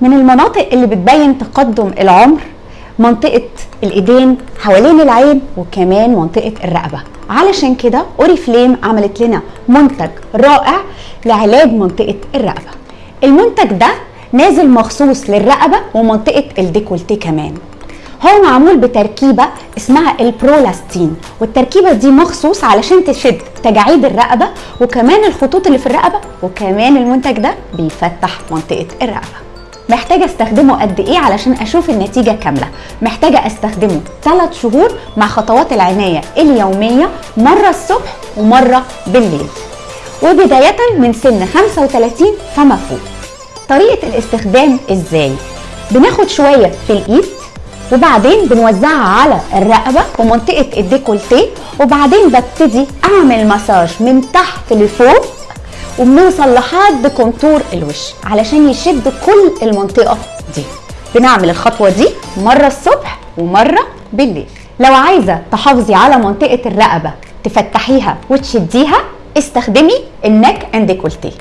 من المناطق اللي بتبين تقدم العمر منطقة الإيدين حوالين العين وكمان منطقة الرقبة. علشان كده أوريفليم عملت لنا منتج رائع لعلاج منطقة الرقبة. المنتج ده نازل مخصوص للرقبة ومنطقة ال décolleté كمان. هو معمول بتركيبة اسمها ال Prolastin والتركيبة دي مخصوص علشان تشد تجاعيد الرقبة وكمان الخطوط اللي في الرقبة وكمان المنتج ده بيفتح منطقة الرقبة. محتاجة أستخدمه قد إيه علشان أشوف النتيجة كاملة؟ محتاجة أستخدمه 3 شهور مع خطوات العناية اليومية مرة الصبح ومرة بالليل. وبداية من سن 35 فما فوق. طريقة الاستخدام إزاي؟ بناخد شوية في الإيد وبعدين بنوزعها على الرقبة ومنطقة الديكولتيه وبعدين ببتدي أعمل مساج من تحت لفوق وبنوصل لحد contour الوش علشان يشد كل المنطقة دي. بنعمل الخطوة دي مرة الصبح ومرة بالليل. لو عايزة تحافظي على منطقة الرقبة تفتحيها وتشديها استخدمي ال neck and décolleté